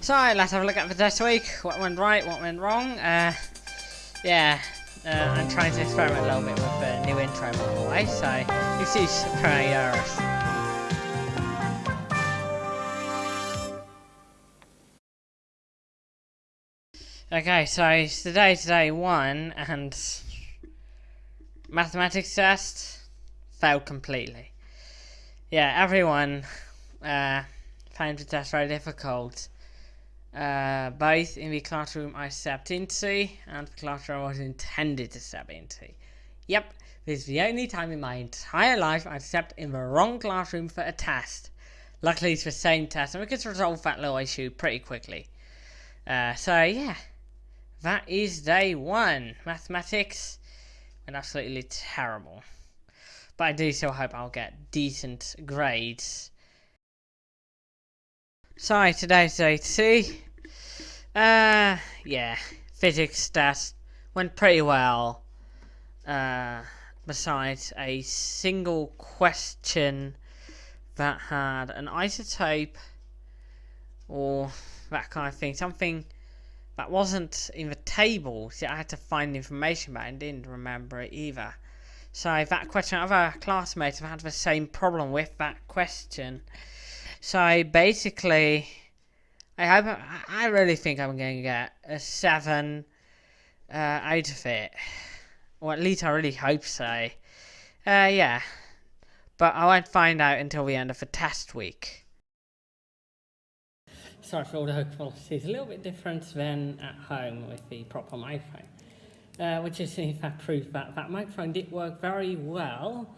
So, let's have a look at the test week. What went right, what went wrong. Uh, yeah, uh, I'm trying to experiment a little bit with the new intro, by the way, so excuse for any. Okay, so today, today one, and mathematics test failed completely. Yeah, everyone uh, found the test very difficult. Uh, both in the classroom I stepped into and the classroom I was intended to step into. Yep, this is the only time in my entire life I've stepped in the wrong classroom for a test. Luckily it's the same test and we could resolve that little issue pretty quickly. Uh, so yeah, that is day one. Mathematics went absolutely terrible. But I do still hope I'll get decent grades. So today's day two. Uh, yeah, physics test went pretty well. Uh, besides a single question that had an isotope or that kind of thing, something that wasn't in the table. So I had to find information, but I didn't remember it either. So that question, other classmates have had the same problem with that question. So basically, I hope I really think I'm going to get a seven uh, out of it, or at least I really hope so. Uh, yeah, but I won't find out until the end of the test week. Sorry for all the quality. It's a little bit different than at home with the proper microphone, uh, which is in fact proof that that microphone did work very well.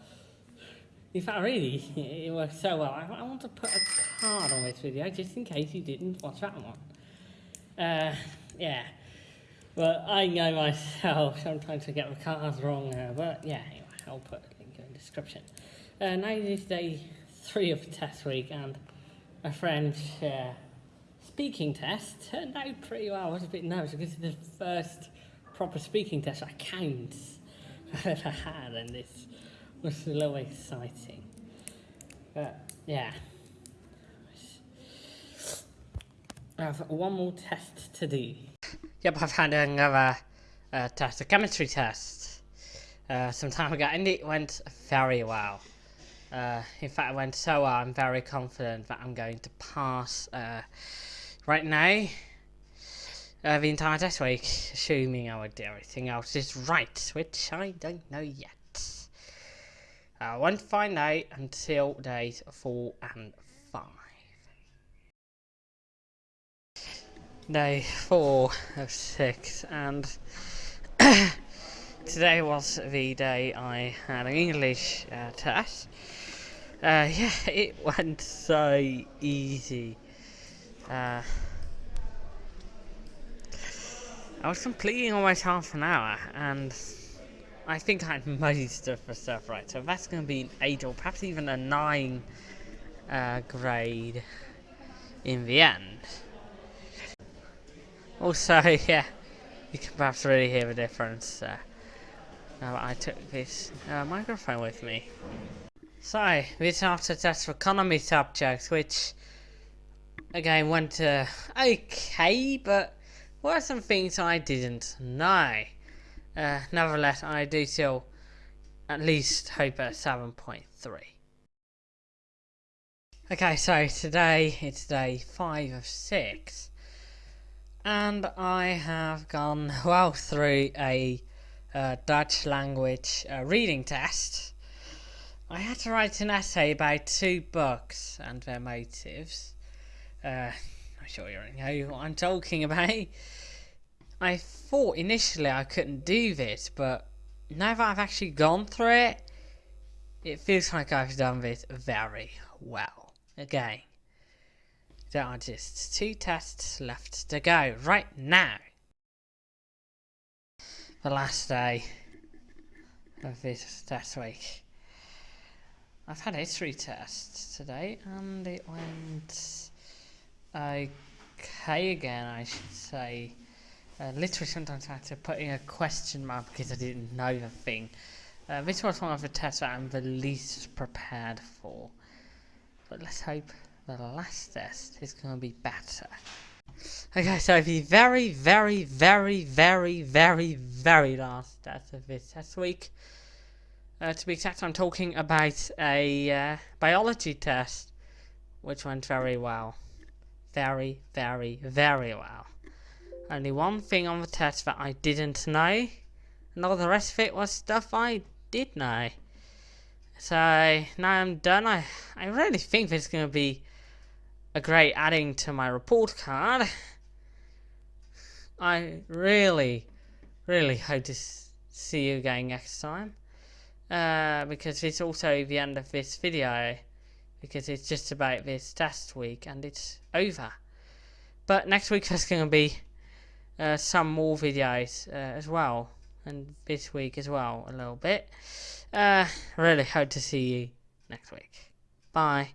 In fact, really, it worked so well. I, I, want to put a card on this video just in case you didn't watch that one. Uh, yeah. But I know myself sometimes I get the cards wrong, uh, but yeah, anyway, I'll put a link in the description. Uh, now is day three of the test week, and a French uh, speaking test turned out pretty well. I was a bit nervous because it's the first proper speaking test I count I've ever had, and this was a little exciting. But yeah. I have one more test to do. Yep, I've had another uh, test, a chemistry test, uh, some time ago, and it went very well. Uh, in fact, it went so well, I'm very confident that I'm going to pass uh, right now. Uh, the entire test week, assuming I would do everything else is right, which I don't know yet. I won't find out until days 4 and 5. Day 4 of 6 and today was the day I had an English uh, test. Uh, yeah, it went so easy. Uh, I was completing almost half an hour and I think I most of the stuff right, so that's going to be an 8 or perhaps even a 9 uh, grade in the end. Also, yeah, you can perhaps really hear the difference uh, I took this uh, microphone with me. So, this after test for economy subjects, which again went uh, okay, but were some things I didn't know. Uh, nevertheless, I do still at least hope at 7.3. Okay, so today it's day 5 of 6 and I have gone well through a uh, Dutch language uh, reading test. I had to write an essay about two books and their motives. Uh, I'm sure you know what I'm talking about. I thought initially I couldn't do this, but now that I've actually gone through it, it feels like I've done this very well. Again, there are just two tests left to go right now. The last day of this test week. I've had history tests today and it went okay again, I should say. Uh, literally sometimes I had to put in a question mark because I didn't know the thing. Uh, this was one of the tests that I'm the least prepared for. But let's hope the last test is going to be better. Okay, so the very, very, very, very, very, very last test of this test week. Uh, to be exact, I'm talking about a uh, biology test, which went very well. Very, very, very well. Only one thing on the test that I didn't know, and all the rest of it was stuff I did know. So now I'm done. I, I really think this is going to be a great adding to my report card. I really, really hope to see you again next time. Uh, because it's also the end of this video. Because it's just about this test week and it's over. But next week there's going to be uh, some more videos uh, as well. And this week as well, a little bit. Uh, really hope to see you next week. Bye.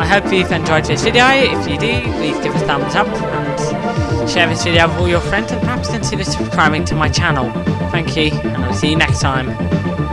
I hope you've enjoyed this video. If you do, please give a thumbs up and share this video with all your friends and perhaps consider subscribing to my channel. Thank you, and I'll see you next time.